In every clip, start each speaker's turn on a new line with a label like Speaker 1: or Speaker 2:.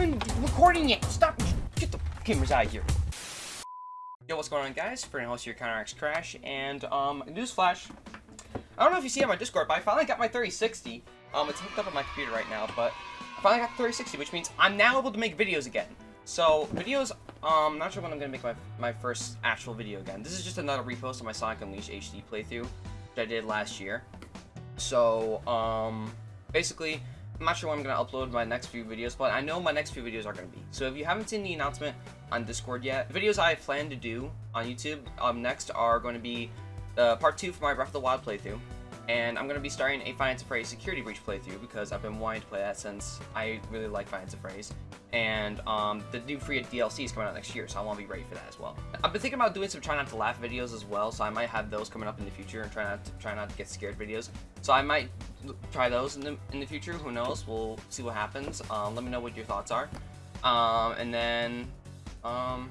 Speaker 1: recording yet. Stop. Get the cameras out of here. Yo, what's going on, guys? For host here, CounterX Crash, and um, newsflash. I don't know if you see on my Discord, but I finally got my 3060. Um, it's hooked up on my computer right now, but I finally got the 3060, which means I'm now able to make videos again. So, videos, um, not sure when I'm gonna make my, my first actual video again. This is just another repost of my Sonic Unleashed HD playthrough, which I did last year. So, um, basically, I'm not sure when I'm going to upload my next few videos, but I know my next few videos are going to be. So if you haven't seen the announcement on Discord yet, the videos I plan to do on YouTube um, next are going to be uh, part 2 for my Breath of the Wild playthrough. And I'm going to be starting a Five Nights at Freddy's Security Breach playthrough because I've been wanting to play that since I really like Five Nights at Freddy's. And um, the new free DLC is coming out next year, so I want to be ready for that as well. I've been thinking about doing some try not to laugh videos as well, so I might have those coming up in the future and try not to try not to get scared videos. So I might try those in the in the future. Who knows? We'll see what happens. Um, let me know what your thoughts are. Um, and then, um,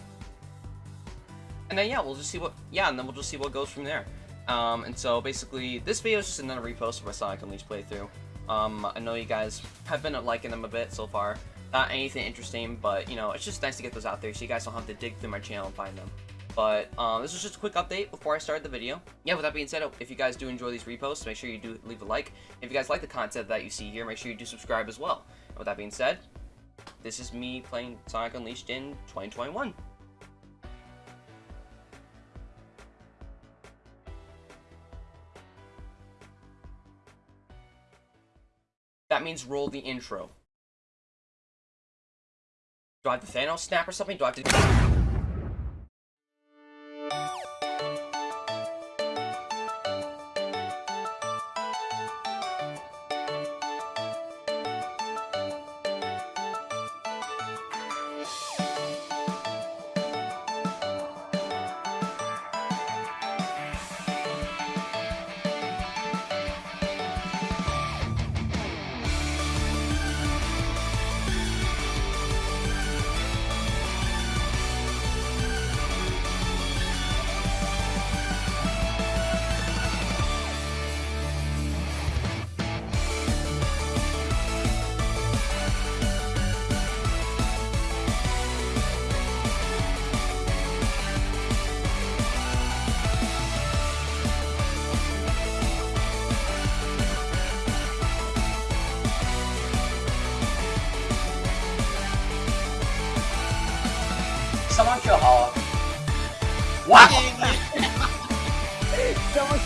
Speaker 1: and then yeah, we'll just see what yeah, and then we'll just see what goes from there. Um, and so basically, this video is just another repost of my Sonic Unleashed playthrough. Um, I know you guys have been liking them a bit so far. Not anything interesting, but you know, it's just nice to get those out there so you guys don't have to dig through my channel and find them. But um, this was just a quick update before I started the video. Yeah, with that being said, if you guys do enjoy these reposts, make sure you do leave a like. If you guys like the content that you see here, make sure you do subscribe as well. And with that being said, this is me playing Sonic Unleashed in 2021. That means roll the intro. Do I have the Thanos snap or something? Do I have to...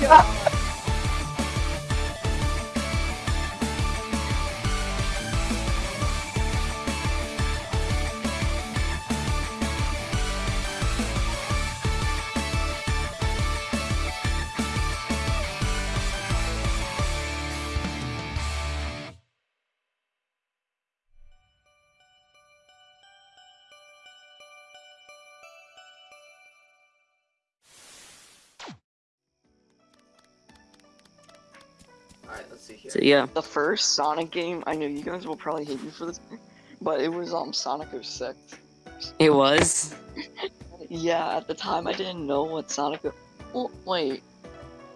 Speaker 1: Someone
Speaker 2: yeah,
Speaker 3: The first Sonic game, I know you guys will probably hate me for this, but it was um Sonic 06.
Speaker 2: it was.
Speaker 3: Yeah, at the time I didn't know what Sonic. Well, wait.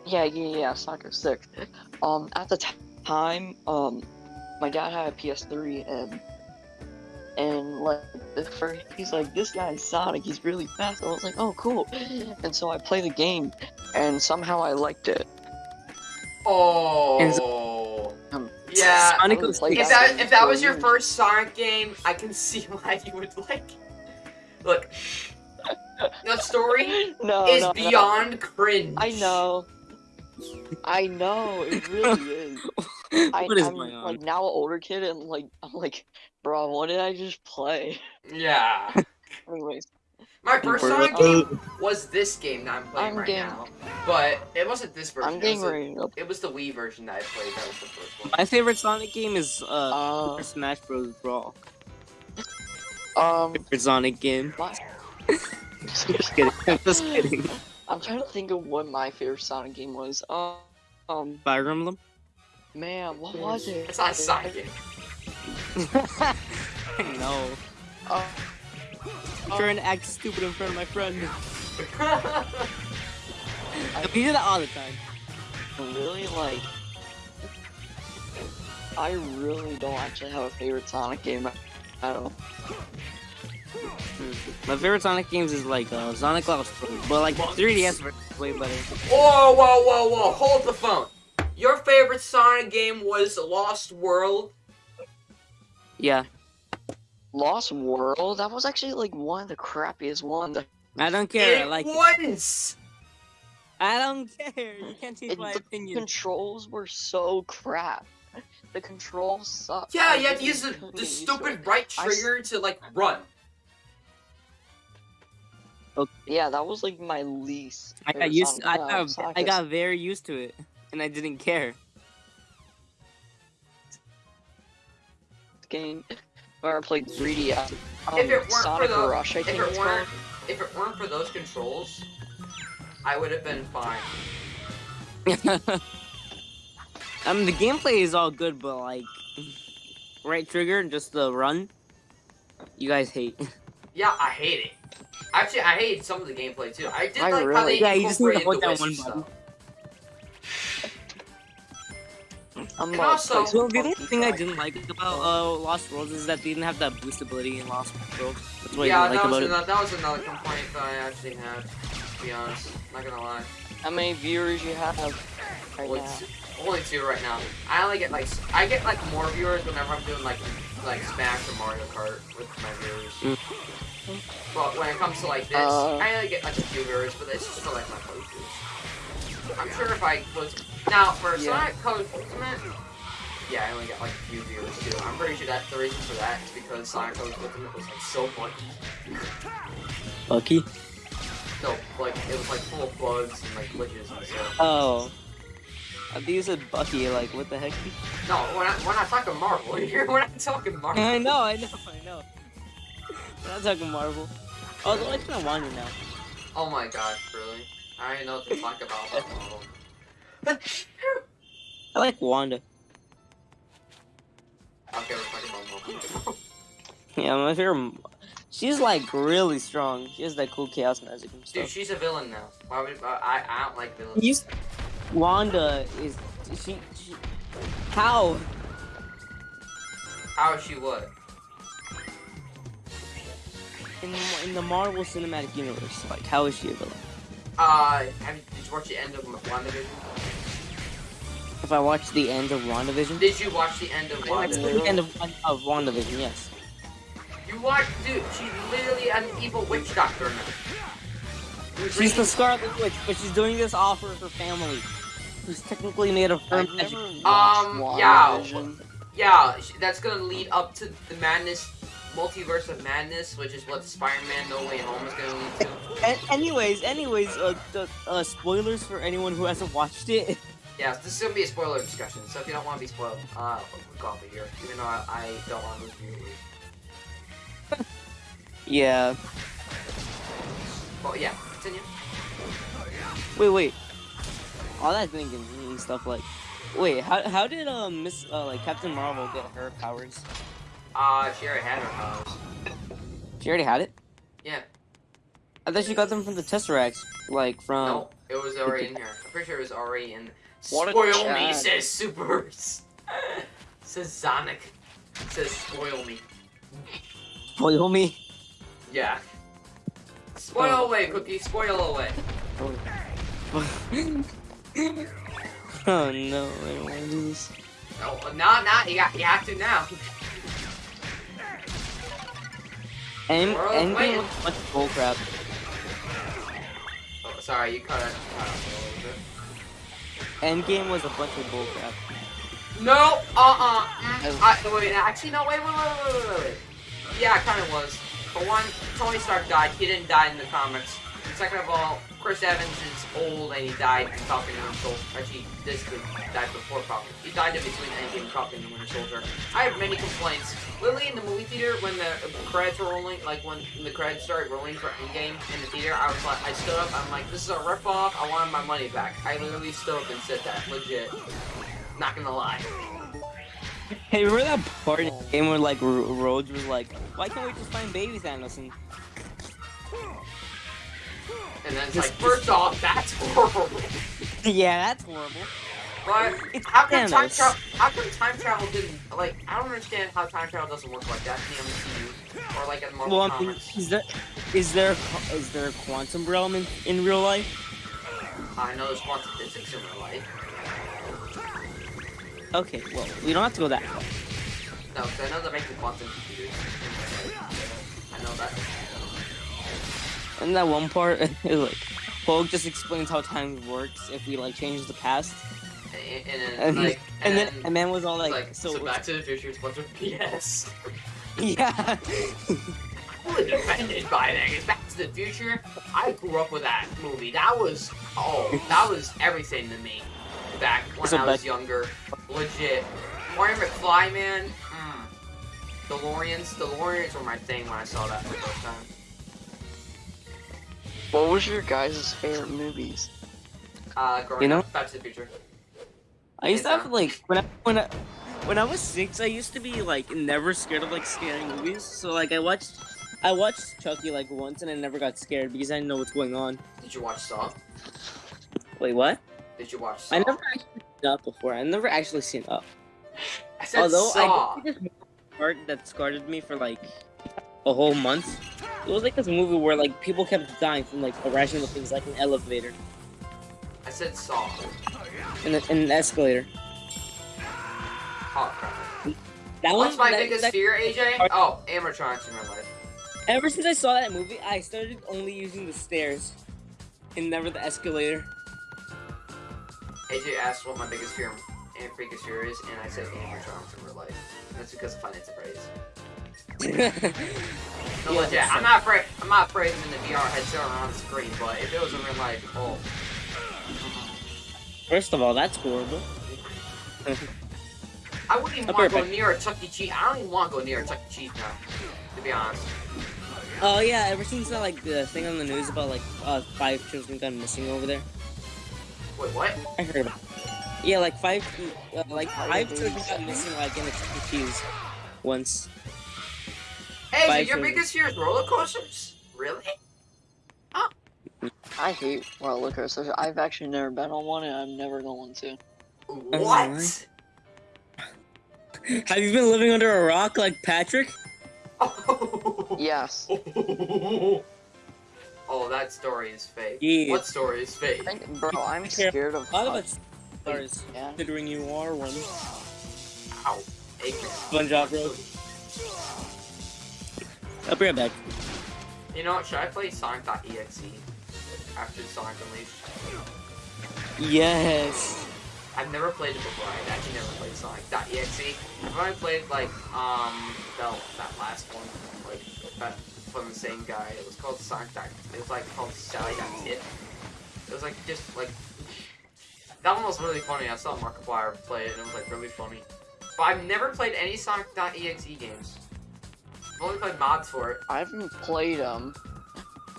Speaker 3: Yeah, yeah, yeah, Sonic 06. Um, at the time, um, my dad had a PS3 and and like the first, he's like, this guy's Sonic, he's really fast. I was like, oh, cool. And so I play the game, and somehow I liked it.
Speaker 1: Oh. Yeah.
Speaker 2: Sonic
Speaker 3: was
Speaker 2: was
Speaker 3: like,
Speaker 1: If
Speaker 3: that
Speaker 1: that
Speaker 3: was
Speaker 1: if that was your first Sonic game, I can see why you would like. Look, the story
Speaker 3: no,
Speaker 1: is
Speaker 3: no, no.
Speaker 1: beyond cringe.
Speaker 3: I know. I know, it really is. I,
Speaker 2: what is
Speaker 3: I'm
Speaker 2: going on?
Speaker 3: like now an older kid and like I'm like, bro, what did I just play?
Speaker 1: Yeah.
Speaker 3: Anyways,
Speaker 1: My first Sonic game was this game that I'm playing
Speaker 3: I'm
Speaker 1: right
Speaker 3: game-
Speaker 1: now, but it wasn't this version.
Speaker 3: I'm
Speaker 1: it, was
Speaker 3: ready. to-
Speaker 1: the, it was the Wii version that I played. That was the first one.
Speaker 2: My favorite Sonic game is uh,
Speaker 3: Uh,
Speaker 2: Smash Bros. Brawl.
Speaker 3: um,
Speaker 2: Favorite Sonic game.
Speaker 3: my,
Speaker 2: Just kidding. I'm just kidding.
Speaker 3: I'm trying to think of what my favorite Sonic game was. Um, um,
Speaker 2: Fire Emblem.
Speaker 3: man, what was it?
Speaker 1: It's not a Sonic game.
Speaker 2: I.
Speaker 3: Uh,
Speaker 2: I'm trying to act stupid in front of my friend. We do that all the time.
Speaker 3: really like. I really don't actually have a favorite Sonic game.
Speaker 2: I don't know. My favorite Sonic games is like uh, Sonic Lost World, but like 3DS version is way better.
Speaker 1: Whoa, whoa, whoa, whoa! Hold the phone. Your favorite Sonic game was Lost World.
Speaker 2: Yeah,
Speaker 3: Lost World. That was actually like one of the crappiest ones.
Speaker 2: I don't care. I
Speaker 1: it
Speaker 2: like it.
Speaker 1: was.
Speaker 2: I don't care. You can't change
Speaker 3: It-
Speaker 2: my
Speaker 3: the
Speaker 2: opinion.
Speaker 3: controls were so crap. The controls suck.
Speaker 1: Yeah,
Speaker 3: I
Speaker 1: you have to use the, the
Speaker 3: get used to
Speaker 1: stupid
Speaker 3: it.
Speaker 1: right
Speaker 3: I s-
Speaker 1: trigger to like run.
Speaker 3: Yeah, that was like my least.
Speaker 2: I got used.
Speaker 3: Sonic-
Speaker 2: I
Speaker 3: uh,
Speaker 2: got.
Speaker 3: Sonic
Speaker 2: I got very used to it, and I didn't care.
Speaker 3: game where I played 3DS. Um,
Speaker 1: If it weren't for
Speaker 3: Sonic
Speaker 1: the-
Speaker 3: Rush, I
Speaker 1: If
Speaker 3: think
Speaker 1: it
Speaker 3: it's
Speaker 1: weren't,
Speaker 3: called.
Speaker 1: if it weren't for those controls, I would have been fine.
Speaker 2: I mean, the gameplay is all good, but like, right trigger and just the run, you guys hate.
Speaker 1: Yeah, I hate it. Actually, I hate some of the gameplay too. I did
Speaker 3: I
Speaker 1: like how
Speaker 3: really-
Speaker 1: they
Speaker 2: Yeah, you just need to
Speaker 1: incorporated
Speaker 2: hold
Speaker 1: the
Speaker 2: down
Speaker 1: wisp
Speaker 2: one
Speaker 1: stuff.
Speaker 3: About
Speaker 1: also-
Speaker 2: So
Speaker 3: some
Speaker 2: the only thing I didn't like about uh, Lost Worlds is that they didn't have that boost ability in Lost Worlds. That's what
Speaker 1: yeah,
Speaker 2: I didn't like
Speaker 1: that was,
Speaker 2: about it.
Speaker 1: another, that was another complaint that I actually had. To be honest, not gonna lie.
Speaker 3: How many viewers you have right
Speaker 1: Only
Speaker 3: now?
Speaker 1: two, only two right now. I only get like I get like more viewers whenever I'm doing like like Smash or Mario Kart with my viewers. But when it comes to like this,
Speaker 3: Uh.
Speaker 1: I only get like a few viewers, but it's just for like my playthroughs. I'm sure if I was now for
Speaker 3: Yeah.
Speaker 1: Sonic Colors Ultimate, yeah, I only get like a few viewers too. I'm pretty sure that the reason for that is because Sonic Colors Ultimate was like so buggy.
Speaker 2: Lucky.
Speaker 1: No, like it was like full of bugs and like glitches and stuff.
Speaker 2: Oh. I think you said Bucky, like, what the heck?
Speaker 1: No, we're not, we're not talking Marvel here. We're not talking Marvel.
Speaker 2: I know, I know, I know. We're not talking Marvel. Oh, the kind of want to now.
Speaker 1: Oh my god, really? I don't even know what to talk about about Marvel.
Speaker 2: I like Wanda.
Speaker 1: Okay, we're talking about.
Speaker 2: Yeah, my favorite. She's like really strong. She has that cool chaos magic and
Speaker 1: Dude, she's a villain now. Why would I? I don't like villains.
Speaker 2: You, Wanda is she, she? How?
Speaker 1: How is she what?
Speaker 2: In in the Marvel Cinematic Universe, like how is she a villain?
Speaker 1: Uh, have you, did you watch the end of WandaVision?
Speaker 2: If I watch the end of WandaVision,
Speaker 1: Did you watch the end of
Speaker 2: I watched
Speaker 1: WandaVision?
Speaker 2: the end of of WandaVision, yes.
Speaker 1: You watched, dude. She's literally an evil witch doctor now.
Speaker 2: She's the Scarlet Witch, but she's doing this all for her family, who's technically made of her
Speaker 3: I've
Speaker 2: magic.
Speaker 3: never
Speaker 1: Um,
Speaker 3: watched
Speaker 1: yeah.
Speaker 3: WandaVision.
Speaker 1: Yeah, sh- that's gonna lead up to the madness, multiverse of madness, which is what Spider-Man No Way Home is gonna lead to.
Speaker 2: And anyways, anyways, uh, the, uh, spoilers for anyone who hasn't watched it.
Speaker 1: Yeah, this is gonna be a spoiler discussion, so if you don't want to be spoiled, uh, go of here. Even though I, I don't want to lose viewers.
Speaker 2: Yeah.
Speaker 1: But yeah, continue.
Speaker 2: Wait, wait. All that thinking and stuff like. Wait, how how did uh Miss uh like Captain Marvel get her powers?
Speaker 1: Uh, she already had her powers.
Speaker 2: She already had it.
Speaker 1: Yeah.
Speaker 2: I thought she got them from the Tesseract, like from.
Speaker 1: no, it was already in here. I'm pretty sure it was already in.
Speaker 3: What a
Speaker 1: spoil me, says Supers. says Sonic. Says spoil me.
Speaker 2: Spoil me.
Speaker 1: Yeah. Spoil
Speaker 2: Oh.
Speaker 1: away, Cookie. Spoil away.
Speaker 2: oh no, I don't want to do this.
Speaker 1: No, not, not. You got, you have to now.
Speaker 2: End, Endgame was a bunch of bullcrap.
Speaker 1: Oh, sorry, you cut off a little bit.
Speaker 2: Endgame was a bunch of bullcrap.
Speaker 1: No, uh-uh. I, wait, actually, no, wait, wait, wait, wait, wait, wait, wait. Yeah, it kind of was. For one, Tony Stark died. He didn't die in the comics. Second of all, Chris Evans is old and he died in Falcon and Winter Soldier. Actually, this could died before Falcon. He died in between Endgame and Falcon and Winter Soldier. I have many complaints. Literally in the movie theater, when the credits were rolling, like when the credits started rolling for Endgame in the theater, I was like, I stood up. I'm like, this is a ripoff. I wanted my money back. I literally stood up and said that, legit. Not gonna lie.
Speaker 2: Hey, remember that part in the game where like Rhodes was like, "Why can't we just find baby Thanos?" And
Speaker 1: And then it's
Speaker 2: Just-
Speaker 1: like, first off, that's horrible.
Speaker 2: yeah, that's horrible.
Speaker 1: But
Speaker 2: It's
Speaker 1: how come time travel? How come time travel didn't like? I don't understand how time travel doesn't work like that in the MCU or like in Marvel
Speaker 2: Well, I mean,
Speaker 1: comics.
Speaker 2: is there is there a- is there a quantum realm in, in real life?
Speaker 1: I know there's quantum physics in real life.
Speaker 2: Okay, well, we don't have to go that far.
Speaker 1: No, 'cause I know they're making quantum computers. in real life. I know that.
Speaker 2: And that one part, is like, Hulk just explains how time works if we like change the past,
Speaker 1: And, and, then,
Speaker 2: and,
Speaker 1: like,
Speaker 2: and, then and man was all
Speaker 1: like,
Speaker 2: like,
Speaker 1: so,
Speaker 2: so,
Speaker 1: Back to the Future is of PS.
Speaker 2: yeah,
Speaker 1: fully offended by that. 'cause Back to the Future, I grew up with that movie. That was oh, that was everything to me. Back when
Speaker 2: So
Speaker 1: I was
Speaker 2: back-
Speaker 1: younger, legit. Marty McFly, man. Mm. DeLoreans, The DeLoreans were my thing when I saw that for the first time.
Speaker 3: What was your guys' favorite movies?
Speaker 1: Uh,
Speaker 2: You know-
Speaker 1: up, Back to the Future.
Speaker 2: I used to have like when I when I when I was six, I used to be like never scared of like scary movies. So like I watched I watched Chucky like once and I never got scared because I didn't know what's going on.
Speaker 1: Did you watch Saw?
Speaker 2: Wait, what?
Speaker 1: Did you watch Saw?
Speaker 2: I never actually seen Up before. I never actually seen Up.
Speaker 1: I said
Speaker 2: Although
Speaker 1: Saw.
Speaker 2: I did see this part that scarred me for like a whole month. It was like this movie where like people kept dying from like irrational things, like an elevator
Speaker 1: I said Saw.
Speaker 2: and, a, and an escalator.
Speaker 1: Oh crap.
Speaker 2: That
Speaker 1: What's my
Speaker 2: that-
Speaker 1: biggest
Speaker 2: that-
Speaker 1: fear, AJ? Oh, animatronics in real life.
Speaker 2: Ever since I saw that movie, I started only using the stairs and never the escalator.
Speaker 1: AJ asked what my biggest fear and biggest fear is, and I said animatronics in real life. And that's because of Five Nights at Freddy's. No,
Speaker 2: Yeah,
Speaker 1: legit. I'm not afraid. I'm not afraid of in the VR headset or on the screen, but if it was in real life, oh.
Speaker 2: First of all, that's horrible.
Speaker 1: I wouldn't even
Speaker 2: I'll
Speaker 1: want to go near a Chuck E. Cheese. I don't even want to go near a Chuck E. Cheese now, to be honest.
Speaker 2: Oh yeah, ever since that like the thing on the news about like uh five children gone missing over there,
Speaker 1: Wait, what?
Speaker 2: I heard about. Yeah, like five, uh, like five children got missing like in a Chuck E. Cheese once.
Speaker 1: Hey, so your biggest fear is roller coasters? Really? Oh.
Speaker 3: I hate roller coasters. I've actually never been on one, and I'm never going to.
Speaker 1: What?
Speaker 2: Have you been living under a rock like Patrick? Oh.
Speaker 3: Yes.
Speaker 1: oh, that story is fake.
Speaker 2: Yeah.
Speaker 1: What story is fake?
Speaker 3: I think- bro, I'm scared of
Speaker 2: A lot of
Speaker 3: heights,
Speaker 2: us stars,
Speaker 3: man.
Speaker 2: considering you are one.
Speaker 1: Ow. Acres.
Speaker 2: SpongeBob, bro. I'll be right back.
Speaker 1: You know what? Should I play Sonic.exe after Sonic Unleashed?
Speaker 2: Yes.
Speaker 1: I've never played it before. I've actually never played Sonic.exe. I've only played like um that, that last one, like that from the same guy. It was called Sonic. It was like called Sally Sally.tip. It was like just like that one was really funny. I saw Markiplier play it and it was like really funny. But I've never played any Sonic.exe games. I've only played mods for it.
Speaker 3: I haven't played them.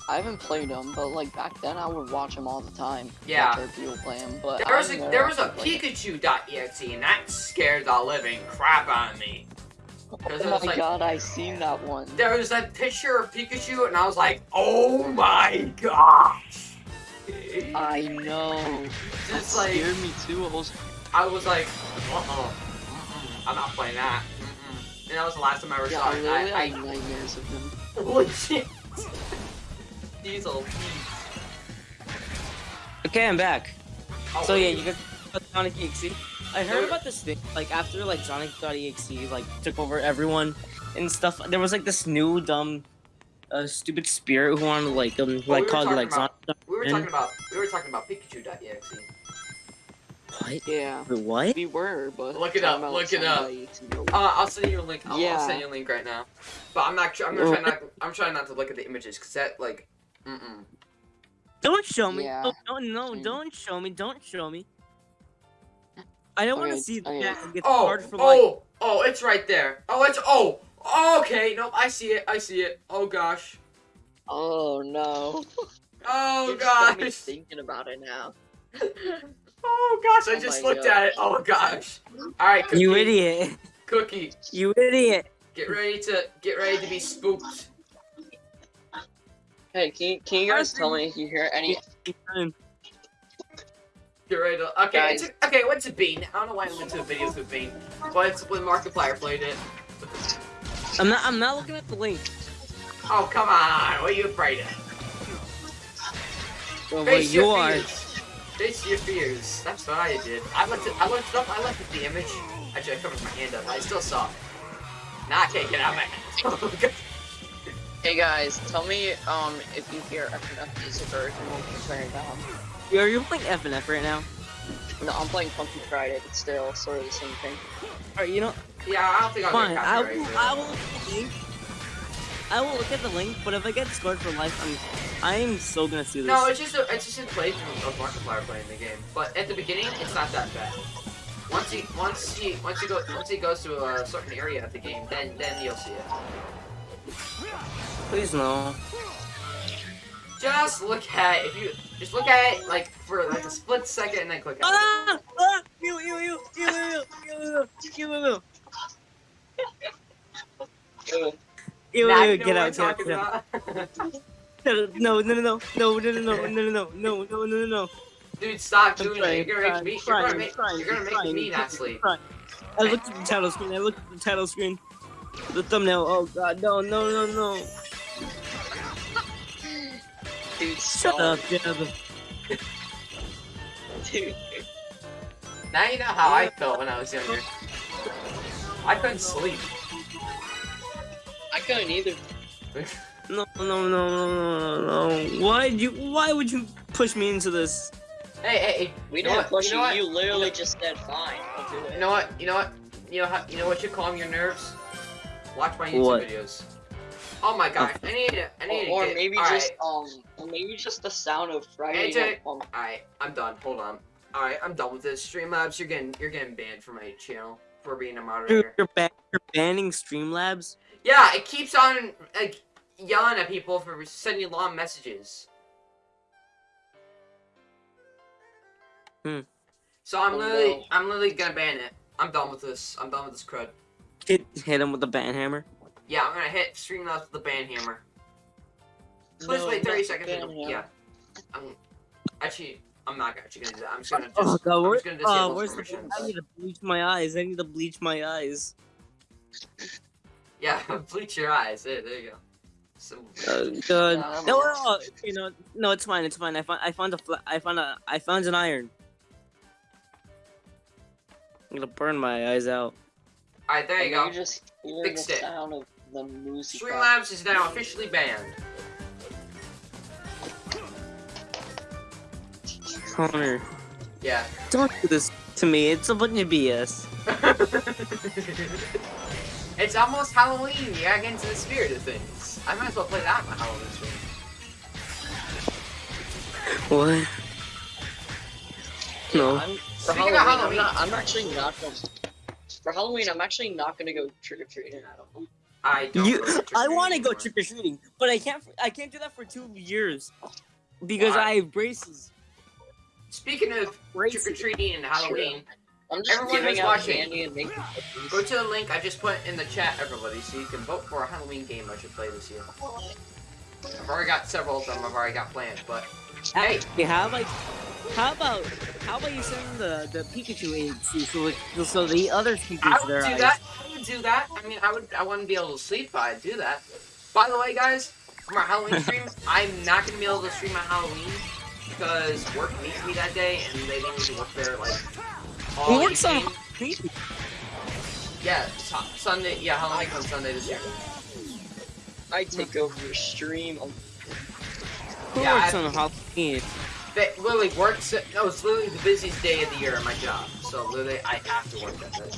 Speaker 3: I haven't played them, but like back then, I would watch them all the time.
Speaker 1: Yeah.
Speaker 3: Watch people play them, but
Speaker 1: There was a there was a Pikachu.exe and that scared the living crap out of me.
Speaker 3: them.
Speaker 1: 'Cause it
Speaker 3: Oh my
Speaker 1: like-
Speaker 3: god, I seen that one.
Speaker 1: There was that picture of Pikachu and I was like, oh my gosh.
Speaker 3: I know. That
Speaker 1: Just like
Speaker 3: scared me too. I was
Speaker 1: I was like, uh-uh, mm-mm, I'm not playing that. And that was the last time I ever
Speaker 3: yeah,
Speaker 1: saw
Speaker 3: I
Speaker 1: it.
Speaker 3: literally
Speaker 1: I,
Speaker 3: had nightmares of them.
Speaker 1: I legit. Diesel.
Speaker 2: Okay, I'm back.
Speaker 1: Oh,
Speaker 2: So yeah,
Speaker 1: wait.
Speaker 2: you got about Sonic EXE. I heard about this thing, like after like Sonic.exe like took over everyone and stuff. There was like this new dumb, uh, stupid spirit who wanted to like um
Speaker 1: Oh, we
Speaker 2: like
Speaker 1: were
Speaker 2: call you
Speaker 1: talking
Speaker 2: like
Speaker 1: about-
Speaker 2: Sonic.
Speaker 1: We were talking about we were talking about Pikachu.exe.
Speaker 2: What?
Speaker 3: Yeah,
Speaker 2: Wait, what?
Speaker 3: we were, but
Speaker 1: Look it up, look it up.
Speaker 3: somebody to go-
Speaker 1: Uh, I'll send you a link. I'll, I'll send you a link right now. But I'm not. I'm gonna try not. I'm trying not to look at the images because that like. Mm-mm.
Speaker 2: Don't show me.
Speaker 3: Yeah.
Speaker 2: No, no, no,
Speaker 3: Mm.
Speaker 2: don't show me. Don't show me. I don't want to see
Speaker 3: okay.
Speaker 2: that. It gets
Speaker 1: Oh,
Speaker 2: hard for like.
Speaker 1: oh, oh! It's right there. Oh, it's oh. Okay, nope. I see it. I see it. Oh gosh.
Speaker 3: Oh no.
Speaker 1: Oh
Speaker 3: You just got
Speaker 1: gosh.
Speaker 3: thinking about it now.
Speaker 1: Oh gosh. I
Speaker 3: Oh
Speaker 1: just
Speaker 3: my
Speaker 1: looked at it. Oh gosh. All right, cookie.
Speaker 2: You idiot!
Speaker 1: Cookie,
Speaker 2: You idiot!
Speaker 1: get ready to get ready to be spooked.
Speaker 3: Hey, can you, can you guys tell me if you hear any?
Speaker 1: Get ready to. Okay,
Speaker 3: Guys.
Speaker 1: it's, okay. What's a bean? I don't know why I went to the videos with bean, but it's when Markiplier played it.
Speaker 2: I'm not. I'm not looking at the link.
Speaker 1: Oh come on! What are you afraid of?
Speaker 2: Well,
Speaker 1: Face
Speaker 2: wait,
Speaker 1: your
Speaker 2: you are.
Speaker 1: fears. Face your fears. That's what I did. I looked at. I looked up. I looked at the image. Actually, I covered my hand up. I still saw it. Now I can't get out of my hand.
Speaker 3: Hey guys, tell me um if you hear FNF music or if you want me to turn it down.
Speaker 2: Are you playing FNF right now?
Speaker 3: No, I'm playing Funky Friday, but still sort of the same thing.
Speaker 2: Alright, you know,
Speaker 1: yeah, I don't think I'll
Speaker 2: fine.
Speaker 1: get
Speaker 2: I will. I will look at the link. I will look at the link, but if I get scored for life, I'm I'm so gonna see this.
Speaker 1: No, it's just a, it's just a playthrough of Markiplier playing the game. But at the beginning, it's not that bad. Once he once he once he goes once he goes to a certain area of the game, then then you'll see it.
Speaker 2: Please no.
Speaker 1: Just look at if you just look at it like for like a split second and then click.
Speaker 2: Ah! Ah! You you you you you you you you. you. Ew.
Speaker 1: Now
Speaker 2: You!
Speaker 1: you
Speaker 2: Get out! Get out! No! No! No! No! No! No! No! No! No! No! No! No! No! No!
Speaker 1: Dude, stop doing it. You're gonna make me. You're gonna make. You're gonna make me not sleep.
Speaker 2: I looked at the title screen. I looked at the title screen. The thumbnail. Oh god! No! No! No! No!
Speaker 3: Dude,
Speaker 2: Shut
Speaker 3: stop.
Speaker 2: up! Of
Speaker 3: Dude.
Speaker 1: Now you know how I felt when I was younger. I couldn't sleep.
Speaker 3: I couldn't either.
Speaker 2: No! No! No! No! No! No! Why you? Why would you push me into this?
Speaker 1: Hey, hey, hey.
Speaker 3: We
Speaker 1: You know
Speaker 3: didn't
Speaker 1: what?
Speaker 3: push
Speaker 1: You
Speaker 3: you,
Speaker 1: know what?
Speaker 3: you literally just said fine, I'll do it.
Speaker 1: You know what? You know what? You know how? You know what should calm your nerves? Watch my YouTube
Speaker 2: What?
Speaker 1: videos. Oh my god! I need to. I need to
Speaker 3: or, or maybe just
Speaker 1: right,
Speaker 3: um maybe just the sound of Friday Night
Speaker 1: a- Alright, I'm done. Hold on. Alright, I'm done with this. Streamlabs, you're getting you're getting banned from my channel for being a
Speaker 2: Dude,
Speaker 1: moderator.
Speaker 2: you're, ban- you're banning Streamlabs.
Speaker 1: Yeah, it keeps on like yelling at people for sending long messages.
Speaker 2: Hmm.
Speaker 1: So I'm
Speaker 3: Oh,
Speaker 1: literally
Speaker 3: no.
Speaker 1: I'm literally gonna ban it. I'm done with this. I'm done with this crud.
Speaker 2: Hit, hit him with the ban hammer.
Speaker 1: Yeah, I'm gonna hit Streamlabs with the ban hammer. Please
Speaker 3: No,
Speaker 1: wait 30 seconds. and- Yeah. I'm actually I'm not actually gonna do that. I'm just gonna just
Speaker 2: Oh god!
Speaker 1: I'm just gonna disable
Speaker 2: oh,
Speaker 1: his
Speaker 2: where's the? I need to bleach my eyes. I need to bleach my eyes.
Speaker 1: Yeah, bleach your eyes. There, there you go. Simple.
Speaker 2: Uh, good.
Speaker 3: Nah, I'm
Speaker 2: no, no, you know, no, it's fine. It's fine. I found, I found a, fla- I found a, I found an iron. I'm gonna burn my eyes out.
Speaker 1: Alright, there you
Speaker 3: And
Speaker 1: go.
Speaker 3: just hear
Speaker 1: Fixed
Speaker 3: the
Speaker 1: it.
Speaker 3: sound of the music.
Speaker 1: Streamlabs is now officially banned.
Speaker 2: Connor,
Speaker 1: Yeah.
Speaker 2: don't do this to me. It's a bunch of BS.
Speaker 1: it's almost Halloween. You gotta get into the spirit of things. I might as well play that on my Halloween stream.
Speaker 2: What? No.
Speaker 3: I'm, for
Speaker 1: Speaking
Speaker 3: Halloween,
Speaker 1: of
Speaker 3: I'm, not, I'm actually not gonna. For Halloween, I'm actually not gonna go trick or treating. At all.
Speaker 1: I don't.
Speaker 2: You, I want to go trick or treating, but I can't. I can't do that for two years because
Speaker 1: Why?
Speaker 2: I have braces.
Speaker 1: Speaking of
Speaker 2: Braces.
Speaker 1: trick or treating and Halloween,
Speaker 3: I'm just
Speaker 1: Everyone
Speaker 3: giving
Speaker 1: who's
Speaker 3: out
Speaker 1: watching.
Speaker 3: candy and making.
Speaker 1: go to the link I just put in the chat, everybody, so you can vote for a Halloween game I should play this year. I've already got several of them. I've already got planned, but hey,
Speaker 2: Okay, how about how about how about you send the the Pikachu agency so it- so the others can
Speaker 1: I
Speaker 2: use
Speaker 1: would do
Speaker 2: eyes?
Speaker 1: that. I would do that. I mean, I would. I wouldn't be able to sleep if I do that. By the way, guys, for my Halloween stream, I'm not gonna be able to stream my Halloween because work needs me that day, and they need me to work there like all
Speaker 2: What's on
Speaker 1: evening.
Speaker 2: Halloween?
Speaker 1: Yeah, it's ha- Sunday. Yeah, Halloween on Sunday this year.
Speaker 3: I take over your stream. Um,
Speaker 2: Who
Speaker 1: Yeah,
Speaker 2: works
Speaker 1: I-
Speaker 2: on Halloween?
Speaker 1: They literally works. No, it's literally the busiest day of the year at my job. So literally, I have to work that day,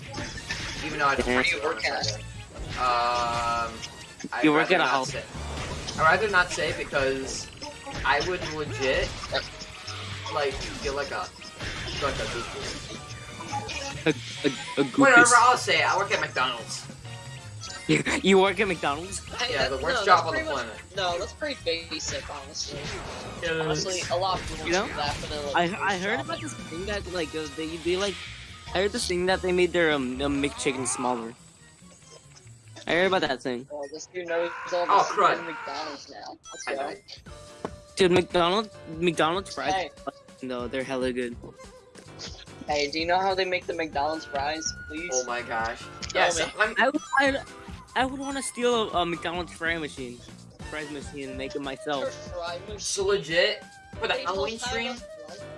Speaker 1: even though I don't.
Speaker 2: Where
Speaker 1: work
Speaker 3: do you work
Speaker 1: on
Speaker 3: at?
Speaker 1: Sunday. Um, I'd
Speaker 2: You work at a
Speaker 1: not
Speaker 2: Hall-
Speaker 1: say. I'd rather not say because I would legit like feel like a feel like a goofy.
Speaker 2: A, a, a
Speaker 1: Whatever. I'll say it. I work at McDonald's.
Speaker 2: You, you work at McDonald's?
Speaker 3: hey,
Speaker 1: Yeah,
Speaker 3: that-
Speaker 1: the worst
Speaker 3: no,
Speaker 1: job on the
Speaker 3: much-
Speaker 1: planet.
Speaker 3: No, that's pretty basic, honestly. Honestly, a lot of people
Speaker 2: You know,
Speaker 3: do that for. Like,
Speaker 2: I I heard about this thing that like uh, they they like I heard this thing that they made their um, um McChicken smaller. I heard about that thing.
Speaker 3: Oh, this dude knows all the
Speaker 1: Oh, crud.
Speaker 3: McDonald's now. Let's go.
Speaker 2: Dude, McDonald's McDonald's fries
Speaker 3: Hey.
Speaker 2: no, they're hella good.
Speaker 3: Hey, do you know how they make the McDonald's fries, please?
Speaker 1: Oh my gosh. Yes. I'm,
Speaker 2: I would, I, I would want to steal a, a McDonald's fry machine, fries machine, and make it myself.
Speaker 1: so legit for the Halloween stream.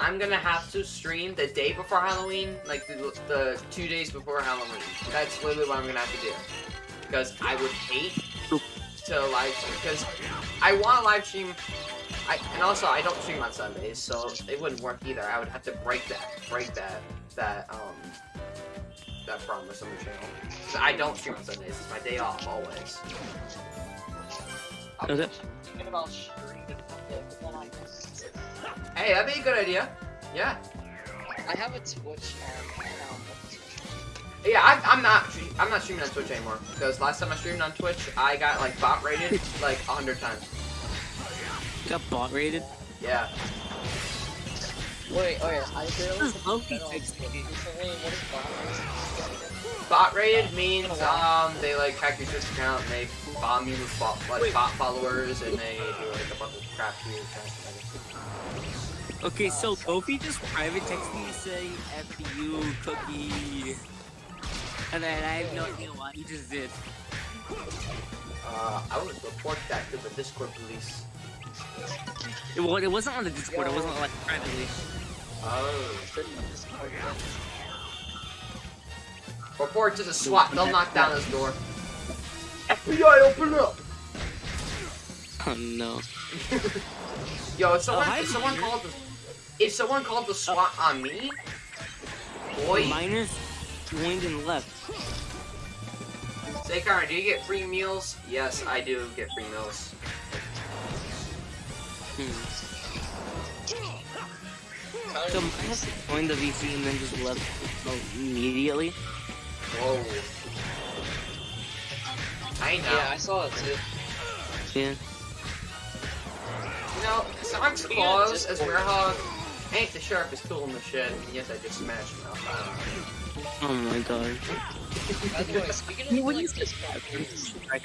Speaker 1: I'm gonna have to stream the day before Halloween, like the, the two days before Halloween. That's literally what I'm gonna have to do. Because I would hate to live stream, because I want to live stream, I, and also I don't stream on Sundays, so it wouldn't work either. I would have to break that, break that, that, um, that promise on the channel. I don't stream on Sundays, it's my day off, always.
Speaker 3: I'm
Speaker 2: Okay.
Speaker 3: thinking about streaming it, but then I
Speaker 1: Hey, that'd be a good idea. Yeah.
Speaker 3: I have a Twitch um, account.
Speaker 1: Yeah, I, I'm not. I'm not streaming on Twitch anymore because last time I streamed on Twitch, I got like bot rated like a hundred times.
Speaker 2: Got bot rated.
Speaker 1: Yeah.
Speaker 3: Wait, oh yeah, I barely
Speaker 2: This is Loki
Speaker 3: bet on
Speaker 2: fixed
Speaker 3: Twitch
Speaker 2: it.
Speaker 3: recently. What is bot
Speaker 1: Bot rated means um they like hack your Twitch account and they bomb you with bot, like bot followers and they do like a bunch of crap to you. kind of thing.
Speaker 2: Okay, so Kofi just private texted me saying F you, Cookie. And then I have no idea why he just did.
Speaker 1: Uh, I would report that to the Discord police.
Speaker 2: It, wa- it wasn't on the Discord, it wasn't like privately.
Speaker 1: Oh.
Speaker 3: Discord?
Speaker 1: Report to the SWAT. They'll knock down this door. FBI, open up.
Speaker 2: Oh no.
Speaker 1: Yo, if oh, someone,
Speaker 2: hi,
Speaker 1: if someone called the, if someone called the SWAT on me, boy,
Speaker 2: Miners joined and left.
Speaker 1: Say, Karen, do you get free meals? Yes, I do get free meals.
Speaker 2: Hmm. So Miners joined the VC and then just left oh, immediately.
Speaker 1: Whoa. I know.
Speaker 3: Yeah, I saw it too.
Speaker 2: Yeah.
Speaker 1: You know, Sonic's
Speaker 3: Yeah,
Speaker 1: claws
Speaker 3: just-
Speaker 1: as Werehog ain't the sharpest tool in the shed, and yes, I just smashed him out.
Speaker 2: Oh my god.
Speaker 3: By the way, speaking
Speaker 2: Hey,
Speaker 3: of
Speaker 2: what
Speaker 3: like
Speaker 2: is this?
Speaker 3: Discord,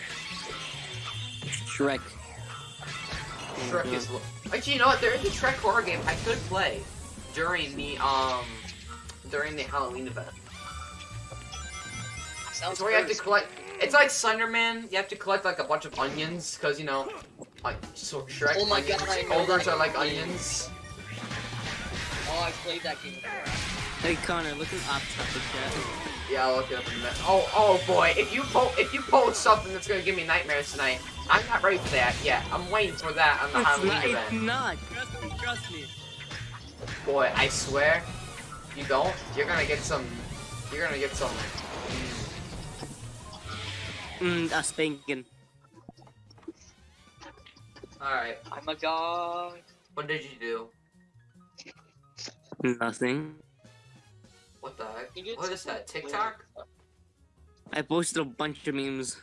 Speaker 2: Shrek. Shrek.
Speaker 1: Is. Actually, you know what? There is a Shrek horror game I could play during the um during the Halloween event.
Speaker 3: sounds
Speaker 1: It's where you have to collect. It's like Slenderman. You have to collect like a bunch of onions because you know, like so Shrek.
Speaker 3: Oh my
Speaker 1: onions,
Speaker 3: God,
Speaker 1: Ogres are like onions.
Speaker 3: Oh, I played that game before.
Speaker 2: Hey Connor, look at off topic chat.
Speaker 1: Yeah, I'll look it up in a minute. Oh, oh boy! If you po if you post something that's gonna give me nightmares tonight, I'm not ready for that yet. I'm waiting for that on the
Speaker 2: It's
Speaker 1: Halloween
Speaker 2: not, it's
Speaker 1: event.
Speaker 2: not. Trust me, trust me.
Speaker 1: Boy, I swear, you don't. You're gonna get some. You're gonna get some.
Speaker 2: Mm, a spanking.
Speaker 1: All right.
Speaker 3: I'm a god.
Speaker 1: What did you do?
Speaker 2: Nothing.
Speaker 1: What the heck? What is that?
Speaker 3: something
Speaker 1: TikTok?
Speaker 2: I posted a bunch of memes.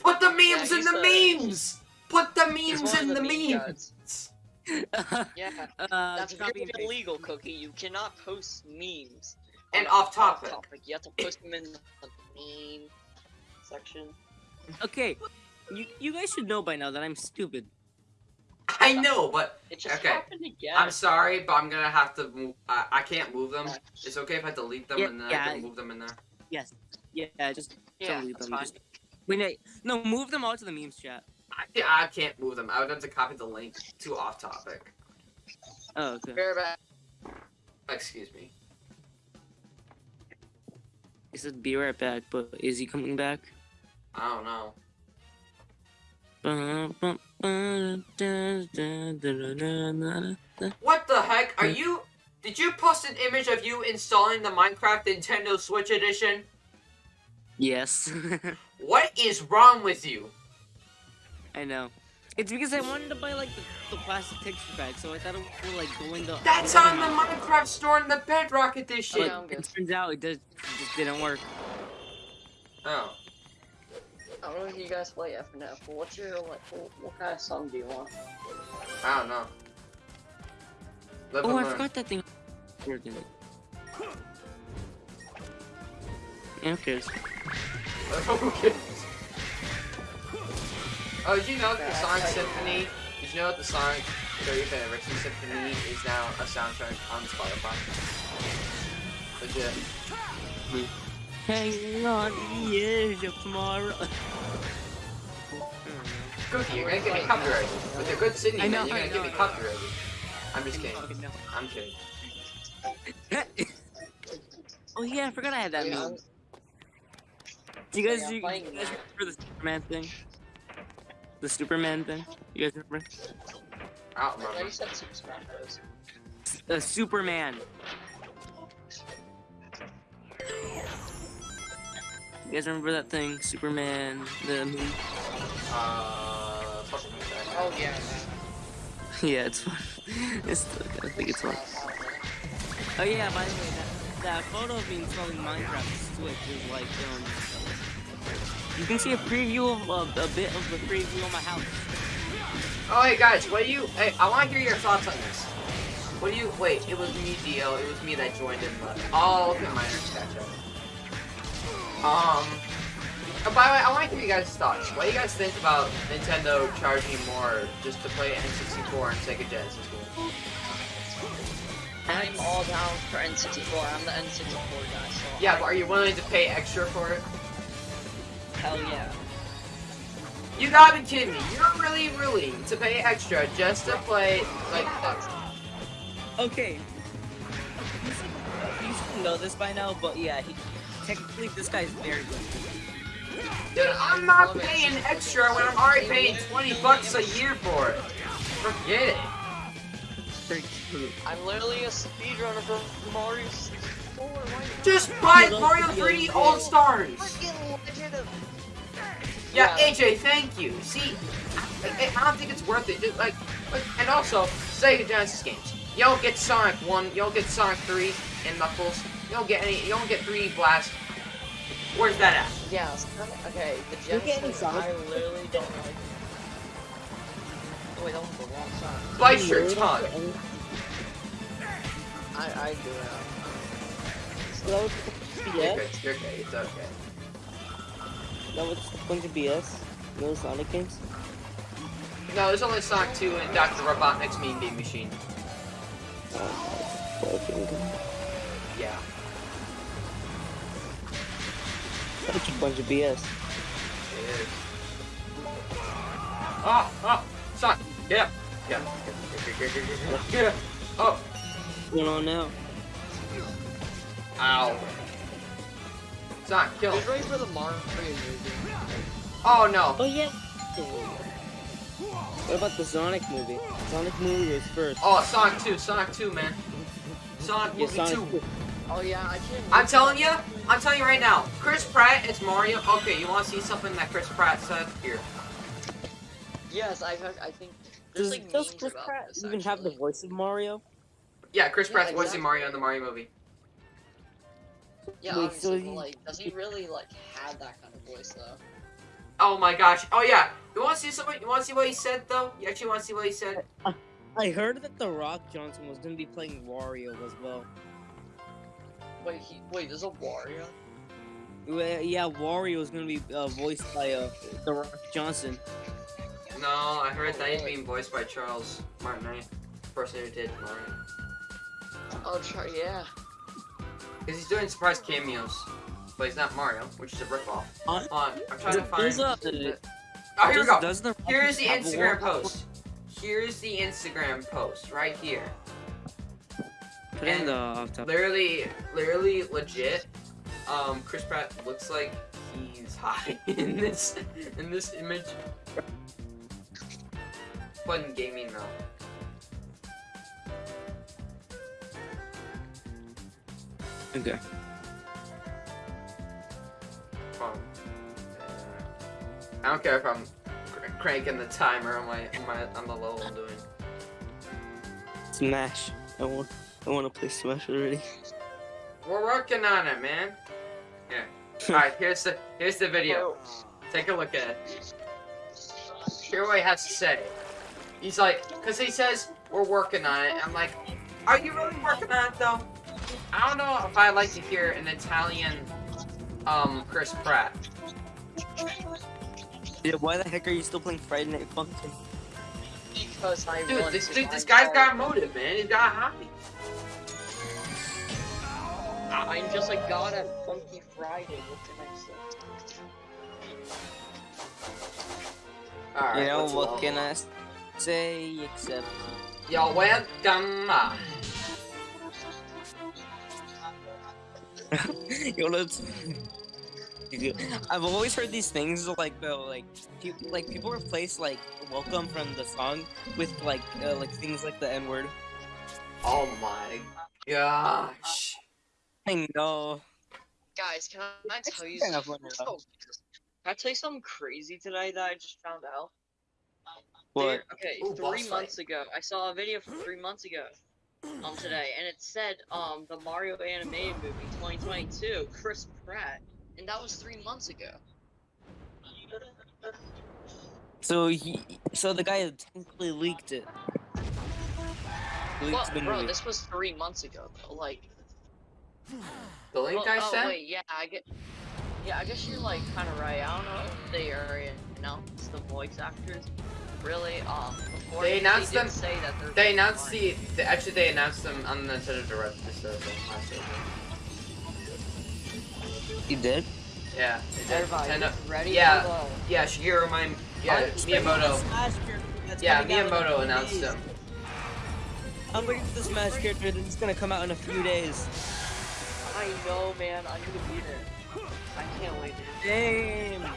Speaker 1: Put the memes
Speaker 3: Yeah,
Speaker 1: in the
Speaker 3: he's, uh,
Speaker 1: memes. Put the memes in
Speaker 3: of
Speaker 1: the
Speaker 3: meme
Speaker 1: memes.
Speaker 2: uh,
Speaker 3: Yeah, that's
Speaker 2: copy
Speaker 3: very
Speaker 2: and
Speaker 3: illegal, Cookie. You cannot post memes.
Speaker 1: And
Speaker 3: on-
Speaker 1: off topic.
Speaker 3: You have to post them in the meme section.
Speaker 2: Okay, you you guys should know by now that I'm stupid.
Speaker 1: I know, but
Speaker 3: It just
Speaker 1: Okay.
Speaker 3: happened again.
Speaker 1: I'm sorry, but I'm gonna have to move. I, I can't move them. It's okay if I delete them
Speaker 2: Yeah,
Speaker 1: and then
Speaker 2: yeah.
Speaker 1: I can move them in there.
Speaker 2: Yes. Yeah, just
Speaker 3: yeah,
Speaker 2: delete
Speaker 3: that's
Speaker 2: them.
Speaker 3: fine.
Speaker 2: Just wait, wait, no, move them all to the memes chat.
Speaker 1: I, can't- I can't move them. I would have to copy the link to off topic.
Speaker 2: Oh, okay.
Speaker 3: Very bad.
Speaker 1: Excuse me.
Speaker 2: He said be right back, but is he coming back?
Speaker 1: I don't know. What the heck? Are you? Did you post an image of you installing the Minecraft Nintendo Switch Edition?
Speaker 2: Yes,
Speaker 1: What is wrong with you?
Speaker 2: I know. It's because I wanted to buy like the, the plastic texture pack, so I thought it would like go in the.
Speaker 1: That's on the Minecraft store in the Bedrock Edition.
Speaker 3: Yeah,
Speaker 2: it turns out it does, it just didn't work.
Speaker 1: Oh.
Speaker 3: I don't know if you guys play FNF, but what's your like? What, what kind of song do you want?
Speaker 1: I don't know. Live
Speaker 2: Oh, I
Speaker 1: learn.
Speaker 2: forgot that thing. Working. Yeah, who cares?
Speaker 1: okay. Oh, did you know that the
Speaker 3: Yeah,
Speaker 1: Sonic Symphony? Did you know that the Sonic 35th Anniversary Symphony is now a soundtrack on Spotify? Legit.
Speaker 2: Hanging on the edge of tomorrow.
Speaker 1: Cookie, you're gonna get me copyrighted. With your good Sydney,
Speaker 2: I know,
Speaker 1: man, you're
Speaker 2: I
Speaker 1: gonna get
Speaker 2: know,
Speaker 1: me
Speaker 2: I know.
Speaker 1: copyrighted. I'm just kidding. I'm kidding.
Speaker 2: oh yeah, I forgot I had that
Speaker 3: Yeah,
Speaker 2: meme. Do you guys,
Speaker 3: Yeah,
Speaker 2: do you, you guys remember the Superman thing? The Superman thing? You guys remember?
Speaker 1: I don't
Speaker 3: I thought you said Super Smash Bros.
Speaker 2: The Superman. You guys remember that thing? Superman, the movie?
Speaker 1: Uh, fucking that.
Speaker 3: Oh yeah.
Speaker 2: Yeah, it's fun. It's, I think it's fun. Oh yeah, by the way, that, that photo of me installing Minecraft Switch is like, um... You can see a preview of uh, a bit of the preview of my house.
Speaker 1: Oh, hey guys, what do you? Hey, I want to hear your thoughts on this. What do you? Wait, it was me, Dio. It was me that joined in. But oh, okay, my internet's catch up. Um. Oh, by the way, I want to hear you guys' thoughts. What do you guys think about Nintendo charging more just to play N64 and Sega Genesis games?
Speaker 3: I'm all down for N64. I'm the N64 guy. So
Speaker 1: Yeah, but are you willing to pay extra for it?
Speaker 3: hell yeah.
Speaker 1: You gotta be kidding me. You're really willing to pay extra just to play like that.
Speaker 2: Okay. You should, you should know this by now, but yeah, he, technically this guy's very good.
Speaker 1: Dude, I'm not paying extra when I'm already paying 20 bucks a year for it. Forget it.
Speaker 3: I'm literally a speedrunner for Mario 64.
Speaker 1: Just buy Mario 3D All Stars.
Speaker 3: freaking legend of
Speaker 1: Yeah. AJ, thank you. See, I, I don't think it's worth it. Just like, like, and also Sega Genesis games. You don't get Sonic One. You don't get Sonic Three and Knuckles. You don't get any. You don't get 3D Blast. Where's that at?
Speaker 3: Yeah, it's kinda- okay, the
Speaker 2: You get any
Speaker 3: Genesis,
Speaker 2: Sonic?
Speaker 3: I literally don't like. Oh wait, that was the wrong side.
Speaker 1: Bite your tongue.
Speaker 3: I, I do it.
Speaker 2: Um, so
Speaker 1: You're
Speaker 2: yeah,
Speaker 1: good. You're okay. It's okay.
Speaker 2: that was a bunch of BS. No Sonic games.
Speaker 1: No, there's only Sonic 2 and Dr. Robotnik's Mean Bean Machine.
Speaker 2: Oh.
Speaker 1: Yeah.
Speaker 2: Such a bunch of BS.
Speaker 1: It is. Oh, oh, Sonic, get up. Get up. Get up. Get up. Get up. Oh,
Speaker 2: What's going on now?
Speaker 1: ow. Sonic, kill
Speaker 3: Who's
Speaker 1: him.
Speaker 3: ready for the Mario movie?
Speaker 1: Oh no.
Speaker 2: Oh yeah. What about the Sonic movie? Sonic movie was first.
Speaker 1: Oh, Sonic 2, Sonic 2, man. Sonic
Speaker 2: yeah,
Speaker 1: movie
Speaker 2: Sonic
Speaker 1: 2.
Speaker 3: Oh yeah, I can't.
Speaker 1: I'm telling you, I'm telling you right now. Chris Pratt, it's Mario. Okay, you want to see something that Chris Pratt said? Here.
Speaker 3: Yes, I heard. I think.
Speaker 2: Does,
Speaker 3: like
Speaker 2: does Chris Pratt
Speaker 3: this,
Speaker 2: even have the voice of Mario?
Speaker 1: Yeah, Chris
Speaker 3: Yeah,
Speaker 1: Pratt's voicing
Speaker 3: exactly.
Speaker 1: Mario in the Mario movie.
Speaker 3: Yeah,
Speaker 2: Wait,
Speaker 3: obviously,
Speaker 2: so he-
Speaker 3: like, does he really like have that kind of voice though?
Speaker 1: Oh my gosh. Oh yeah. You want to see something? You want to see what he said though? You actually want to see what he said?
Speaker 2: I heard that The Rock Johnson was gonna be playing Wario as well.
Speaker 3: Wait, he wait. There's a Wario.
Speaker 2: Well, Yeah, Wario is gonna be uh, voiced by uh, The Rock Johnson.
Speaker 1: No, I heard that he's being voiced by Charles Martinet, the person who did Mario.
Speaker 3: Oh, try yeah.
Speaker 1: Because he's doing surprise cameos, but he's not Mario, which is a ripoff.
Speaker 2: Uh,
Speaker 1: Hold on, I'm trying to find.
Speaker 2: There's a-
Speaker 1: Oh, here we go.
Speaker 2: The
Speaker 1: Here's the Instagram post. Here's the Instagram post right here.
Speaker 2: Put in the off top.
Speaker 1: Literally, literally legit. Um, Chris Pratt looks like he's high in this in this image. Fun gaming though.
Speaker 2: Okay.
Speaker 1: Um, I don't care if I'm cr- cranking the timer on my on my on the level I'm doing.
Speaker 2: Smash. I want. I want to play Smash already.
Speaker 1: We're working on it, man. Yeah. All right, here's the here's the video. Take a look at it. Hear what he has to say. He's like, cause he says we're working on it. I'm like, are you really working on it though? I don't know if I like to hear an Italian, um, Chris Pratt.
Speaker 2: Yeah. Why the heck are you still playing Friday Night Funkin'?
Speaker 3: Because I
Speaker 1: Dude, this dude, this guy's got
Speaker 3: Mario.
Speaker 1: motive, man. He's got a hobby. I,
Speaker 3: I'm just like god at Funky Friday. What can I say?
Speaker 1: Alright,
Speaker 2: you know what can I say except
Speaker 1: You're welcome.
Speaker 2: Yo, let's. I've always heard these things like the like pe- like people replace like welcome from the song with like uh, like things like the N word.
Speaker 1: Oh my gosh.
Speaker 2: I know.
Speaker 3: Guys, can I
Speaker 2: It's
Speaker 3: tell you something?
Speaker 2: funny.
Speaker 3: Can I tell you something crazy today that I just found out?
Speaker 2: What?
Speaker 3: There- okay,
Speaker 1: Ooh,
Speaker 3: three
Speaker 1: boss
Speaker 3: months ago, I saw a video from three months ago, um, today, and it said, um, the Mario animated movie 2022, Chris Pratt, and that was three months ago.
Speaker 2: So he, so the guy technically leaked it. Leaked
Speaker 3: Well, bro,
Speaker 2: movie.
Speaker 3: this was three months ago, though. Like,
Speaker 1: The link
Speaker 3: well,
Speaker 1: I
Speaker 3: oh
Speaker 1: sent?
Speaker 3: wait, yeah, I get, yeah, I guess you're like kind of right. I don't know if they are announced the voice actors. Really, um, before
Speaker 1: They announced
Speaker 3: did
Speaker 1: them-
Speaker 3: Say that they're
Speaker 1: They announced
Speaker 3: fine.
Speaker 1: the, the actually they announced them on the Nintendo Direct this Thursday.
Speaker 2: You did?
Speaker 1: Yeah, they did.
Speaker 3: Everybody,
Speaker 1: Nintendo.
Speaker 3: ready
Speaker 1: yeah.
Speaker 3: for
Speaker 1: Yeah, Shigeru my yeah
Speaker 2: I'm expecting the
Speaker 1: Miyamoto.
Speaker 2: Smash character that's
Speaker 1: Yeah,
Speaker 2: coming out in a few
Speaker 1: Miyamoto announced them.
Speaker 2: I'm waiting for this Smash character that's gonna come out in a few days.
Speaker 3: I know, man. I'm gonna beat there. I can't wait.
Speaker 2: Damn.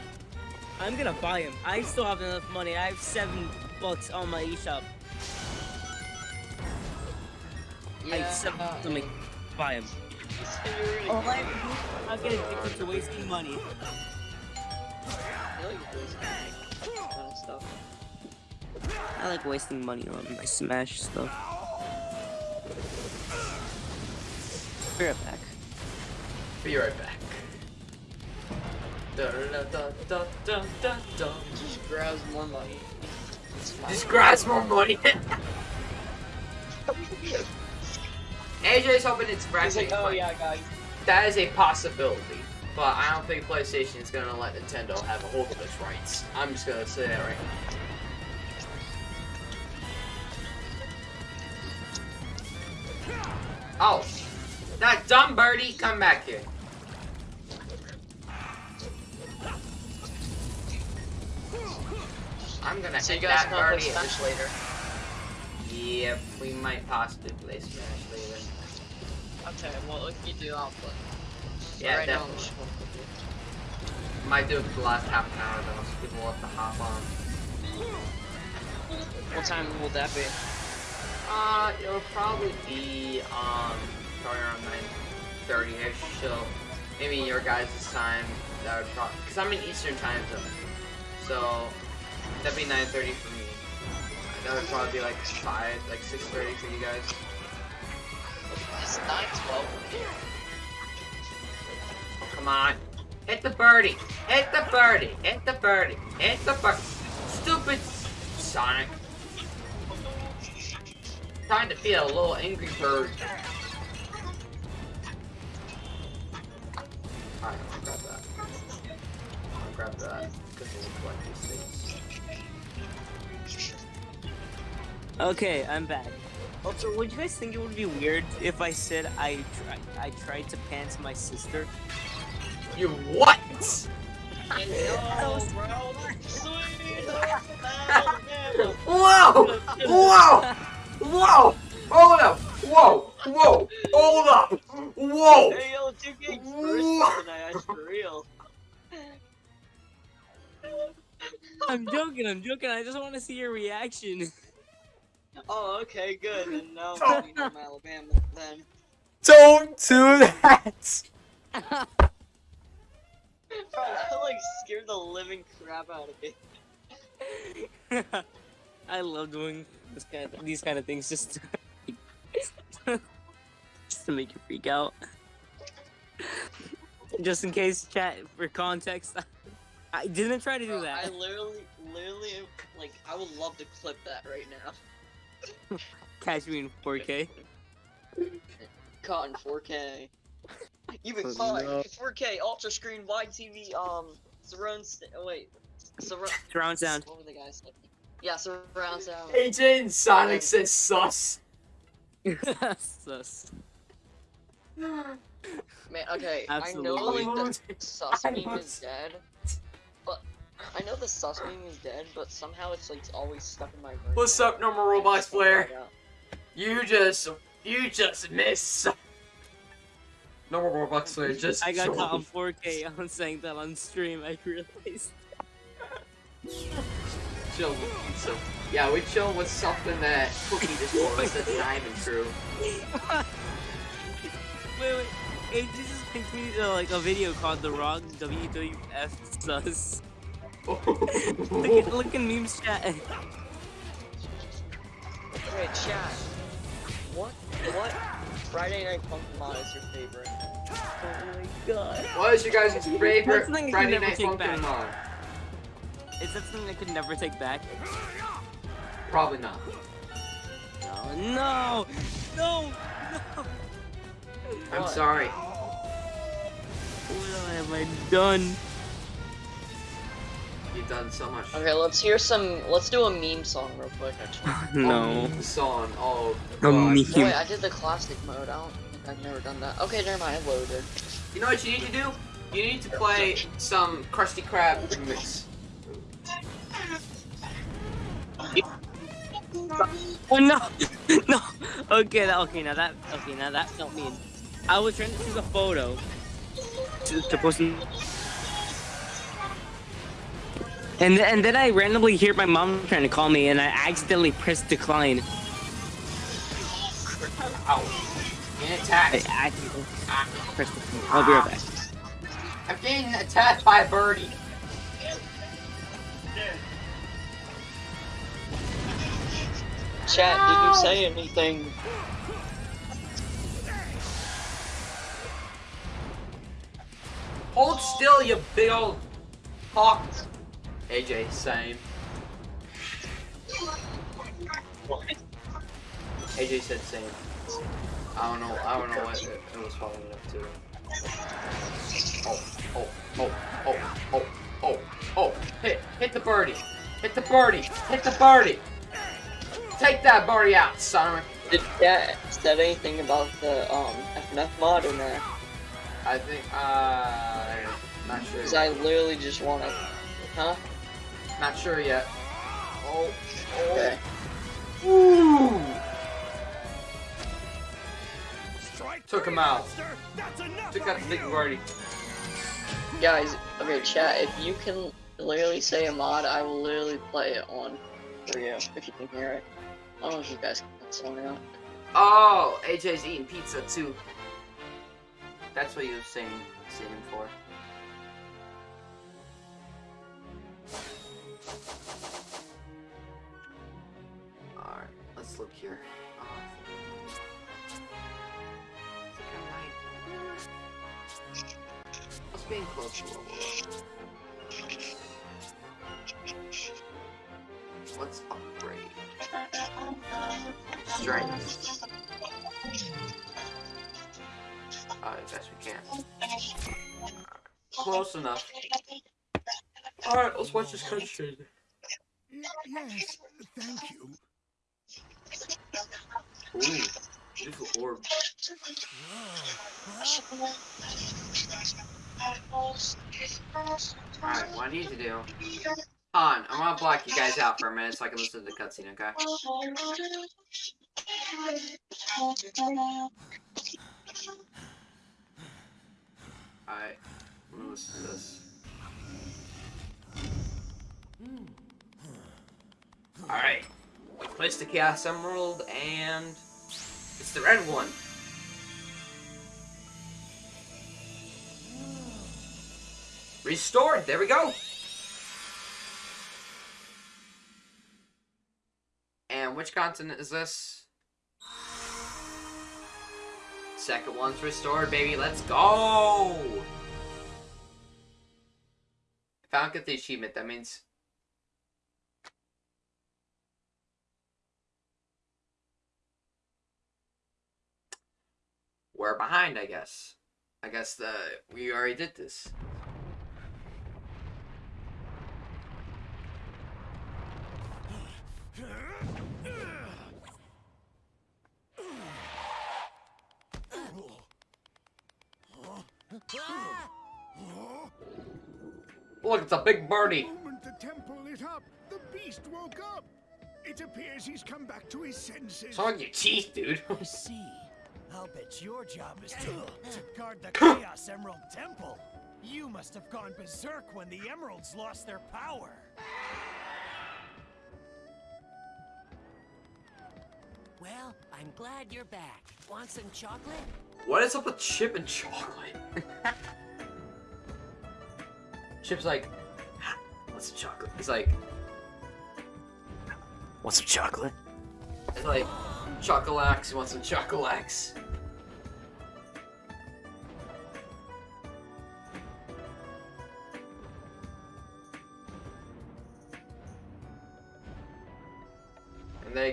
Speaker 2: I'm gonna buy him. I still have enough money. I have seven bucks on my eShop. I have seven
Speaker 3: uh,
Speaker 2: to make buy him.
Speaker 3: Considering-
Speaker 2: Oh, I, I'm getting addicted to wasting money.
Speaker 3: I like kind of stuff.
Speaker 2: I like wasting money on my Smash stuff. Be right back.
Speaker 1: Be right back. Da, da, da.
Speaker 3: Just grabs more money. It's fine.
Speaker 1: Just grabs more money. AJ's hoping it's
Speaker 3: He's
Speaker 1: Ratchet
Speaker 3: like, oh
Speaker 1: Clank.
Speaker 3: yeah, guys.
Speaker 1: That is a possibility, but I don't think PlayStation is gonna let Nintendo have a hold of its rights. I'm just gonna say that right now. Oh, that dumb birdie, come back here. I'm gonna
Speaker 3: So you guys
Speaker 1: that
Speaker 3: gonna play
Speaker 1: birdie.
Speaker 3: Smash later?
Speaker 1: Yep, we might possibly play Smash later.
Speaker 3: Okay, well if you do, I'll play.
Speaker 1: Yeah,
Speaker 3: right now,
Speaker 1: definitely.
Speaker 3: play.
Speaker 1: Might do it for the last half an hour though, so people will have to hop on.
Speaker 3: What time will that be?
Speaker 1: Uh, it'll probably be um probably around nine thirty ish. So maybe your guys' time. That would probably because I'm in Eastern time zone, so that'd be nine thirty for me. That would probably be like five, like six thirty for you guys.
Speaker 3: It's 9:12.
Speaker 1: Oh, come on, hit the birdie, hit the birdie, hit the birdie, hit the birdie. Stupid Sonic. Trying to be a little angry bird. Alright, I'll grab that. I'll grab that.
Speaker 2: Okay, I'm back. Also, would you guys think it would be weird if I said I tried I tried to pants my sister?
Speaker 1: You what?
Speaker 3: I know, bro.
Speaker 1: Whoa! Whoa! Whoa! Hold up! Whoa! Whoa! Hold up! Whoa!
Speaker 3: Hey, yo, 2K
Speaker 1: What?
Speaker 3: tonight, that's for real.
Speaker 2: I'm joking. I'm joking. I just want to see your reaction.
Speaker 3: Oh, okay, good. And now. I'm from Alabama then.
Speaker 1: Don't do that!
Speaker 3: Bro, that like scared the living crap out of me.
Speaker 2: I love doing this kind of, these kind of things just to, just to make you freak out. Just in case, chat for context. I didn't try to do
Speaker 3: Bro,
Speaker 2: that.
Speaker 3: I literally, literally, like, I would love to clip that right now.
Speaker 2: Catch me in 4K.
Speaker 3: Caught in 4K. Even
Speaker 2: Oh,
Speaker 3: caught
Speaker 2: no.
Speaker 3: 4K ultra screen wide TV um surround. Oh, wait, surround.
Speaker 2: Surround sound.
Speaker 3: What were the guys saying? Yeah, surround sound.
Speaker 1: AJ and Sonic says sus.
Speaker 2: Sus.
Speaker 3: Man, Man, okay,
Speaker 2: Absolutely.
Speaker 3: I know like the sus meme is dead, but I know the sus meme is dead, but somehow it's like always stuck in my brain.
Speaker 4: What's up, normal
Speaker 3: I
Speaker 4: Roblox
Speaker 3: just
Speaker 4: player?
Speaker 3: get it out.
Speaker 4: You just, you just miss. Normal Roblox player just.
Speaker 2: I got caught on
Speaker 4: joined.
Speaker 2: 4K on saying that on stream. I realized.
Speaker 1: Chill with pizza. Yeah, we chill with something that Cookie just told us that's not even true.
Speaker 2: wait, wait. It just sent me uh, like a video called "The Wrong WWF Sus." Look at look at memes chat.
Speaker 3: Wait, chat. What? What? Friday Night Funkin' Mod is your favorite?
Speaker 2: Oh my god.
Speaker 1: What is your guys' favorite
Speaker 2: That's something
Speaker 1: Friday Night
Speaker 2: take
Speaker 1: Funkin'
Speaker 2: back.
Speaker 1: mod?
Speaker 2: Is that something I could never take back?
Speaker 1: Probably not.
Speaker 2: No, no, no, no.
Speaker 1: I'm
Speaker 3: What?
Speaker 1: sorry.
Speaker 2: What have I done?
Speaker 1: You've done so much.
Speaker 3: Okay, let's hear some. Let's do a meme song real quick. Actually.
Speaker 2: No.
Speaker 1: Oh, song. Oh,
Speaker 2: A meme.
Speaker 3: Oh, wait, I did the classic mode. I don't think I've never done that. Okay, never mind. I loaded.
Speaker 1: You know what you need to do? You need to play some Krusty Krab remix.
Speaker 2: Oh no, no. Okay, that, okay, now that, okay, now that not mean. I was trying to choose a photo to, to post, in- and th- and then I randomly hear my mom trying to call me, and I accidentally press decline.
Speaker 1: Ow. Getting
Speaker 2: I
Speaker 1: attacked.
Speaker 2: accidentally pressed decline. I'll be right back.
Speaker 1: I'm getting attacked by a birdie.
Speaker 3: Chat, did you say anything?
Speaker 1: Hold still, you big old hawk. AJ, same. AJ said same. I don't know. I don't know what it, it was following up to. Oh, oh, oh, oh, oh, oh, oh! Hit, hit the birdie! Hit the birdie! Hit the birdie! Take that birdie out, son.
Speaker 3: Did chat said anything about the um FNF mod in there?
Speaker 1: I think. Uh, not sure.
Speaker 3: Because I literally just want to. Huh?
Speaker 1: Not sure yet. Oh.
Speaker 3: Okay.
Speaker 1: Ooh. Took him out. Took out the big birdie.
Speaker 3: Guys, okay, chat. If you can literally say a mod, I will literally play it on for you if you can hear it. I don't know if you guys can that song out.
Speaker 1: Oh, AJ's eating pizza too. That's what you were saying, saying for. Alright, let's look here. Let's be close to. Let's upgrade. Strength. Uh, I guess we can. Close enough. Alright, let's watch this cutscene.
Speaker 5: Yes, thank you.
Speaker 1: Ooh, beautiful orb. Alright, what I need to do. Han, I'm gonna block you guys out for a minute so I can listen to the cutscene, okay? Alright, I'm gonna listen to this. Hmm. Alright, we placed the Chaos Emerald and it's the red one. Restored, there we go. And which continent is this? Second one's restored, baby. Let's go! If I don't get the achievement, that means... We're behind, I guess. I guess the we already did this. Look, it's a big
Speaker 5: the
Speaker 1: birdie.
Speaker 5: moment the temple lit up, the beast woke up. It appears he's come back to his senses.
Speaker 1: It's on your teeth, dude.
Speaker 6: I see. I'll your job is to, to guard the Chaos Emerald Temple. You must have gone berserk when the emeralds lost their power. Well, I'm glad you're back. Want some chocolate?
Speaker 1: What is up with Chip and chocolate? Chip's like, what's some chocolate? He's like,
Speaker 7: Want some chocolate?
Speaker 1: it's like, chocolax, you want some chocolax?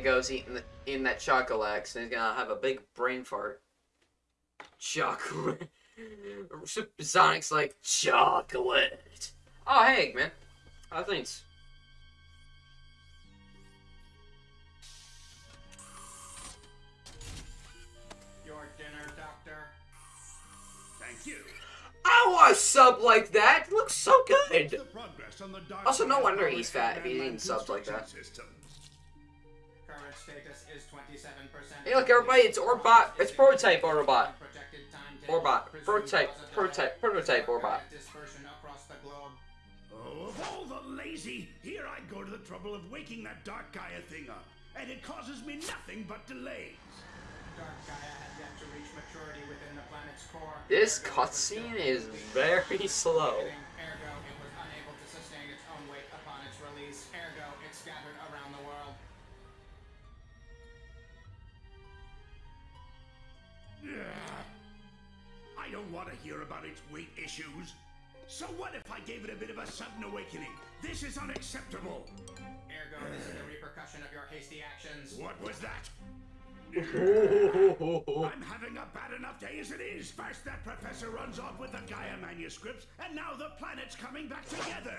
Speaker 1: Goes eating the, eating that chocolax, and he's gonna have a big brain fart. Chocolate. Sonic's like, chocolate. Oh, hey, Eggman. How things?
Speaker 8: Your dinner, Doctor.
Speaker 5: Thank you.
Speaker 1: I want a sub like that. It looks so good.
Speaker 5: The progress on the
Speaker 1: Also, no wonder he's fat if he's
Speaker 5: Eggman
Speaker 1: eating subs like that.
Speaker 5: construction systems.
Speaker 8: Current status is 27%.
Speaker 1: Hey, look, everybody, it's Orbot. It's prototype Orbot. Orbot. Prototype. Prototype. Prototype Orbot.
Speaker 8: Dispersion across the globe.
Speaker 5: Oh, of all the lazy, here I go to the trouble of waking that Dark Gaia thing up, and it causes me nothing but delays.
Speaker 8: Dark Gaia had yet to reach maturity within the planet's core.
Speaker 1: This
Speaker 8: Ergo, it was
Speaker 1: cutscene is very slow.
Speaker 5: I don't want to hear about its weight issues. So what if I gave it a bit of a sudden awakening? This is unacceptable.
Speaker 8: Ergo, this is the repercussion of your hasty actions.
Speaker 5: What was that? I'm having a bad enough day as it is. First, that professor runs off with the Gaia manuscripts, and now the planet's coming back together.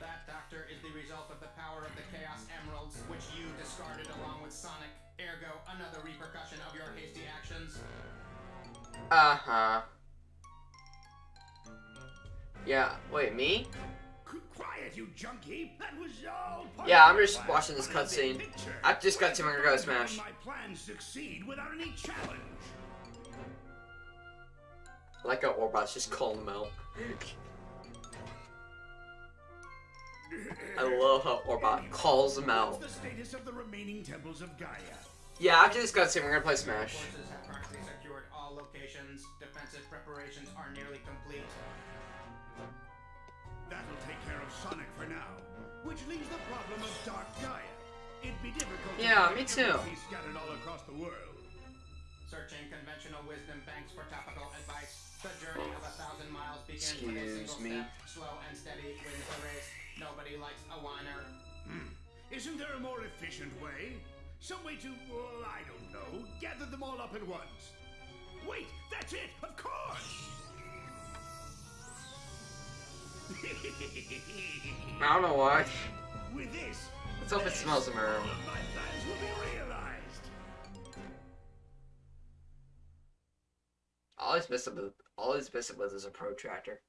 Speaker 8: That, Doctor, is the result of the power of the Chaos Emeralds, which you discarded along with Sonic. Ergo, another repercussion of your hasty actions.
Speaker 1: Uh huh. Yeah. Wait, me?
Speaker 5: Quiet, you junkie. That was all part
Speaker 1: Yeah, I'm just watching this
Speaker 5: on a big
Speaker 1: cutscene. I just got to
Speaker 5: Where's
Speaker 1: my
Speaker 5: the
Speaker 1: go smash.
Speaker 5: My plans succeed without any challenge.
Speaker 1: I like how Orbot's just calling him out. I love how Orbot calls him out.
Speaker 5: What's the status of the remaining temples of Gaia?
Speaker 1: Yeah, after this cutscene, we're gonna play Smash.
Speaker 8: Forces have secured all locations. Defensive preparations are nearly complete.
Speaker 5: That'll take care of Sonic for now, which leaves the problem of Dark Gaia. It'd be difficult.
Speaker 1: Yeah,
Speaker 5: find
Speaker 1: me too.
Speaker 5: everything Scattered all across the world.
Speaker 8: Searching conventional wisdom banks for topical advice. The journey of a thousand miles begins with a
Speaker 1: Excuse
Speaker 8: single
Speaker 1: me.
Speaker 8: step. Slow and steady wins the race. Nobody likes a whiner. Hmm.
Speaker 5: Isn't there a more efficient way? Some way to, well, I don't know, gather them all up at once. Wait, that's it, of course!
Speaker 1: I don't know why.
Speaker 5: With this,
Speaker 1: Let's hope it smells of marijuana.
Speaker 5: my plans will be realized.
Speaker 1: All he's missing with all he's missing with is a protractor.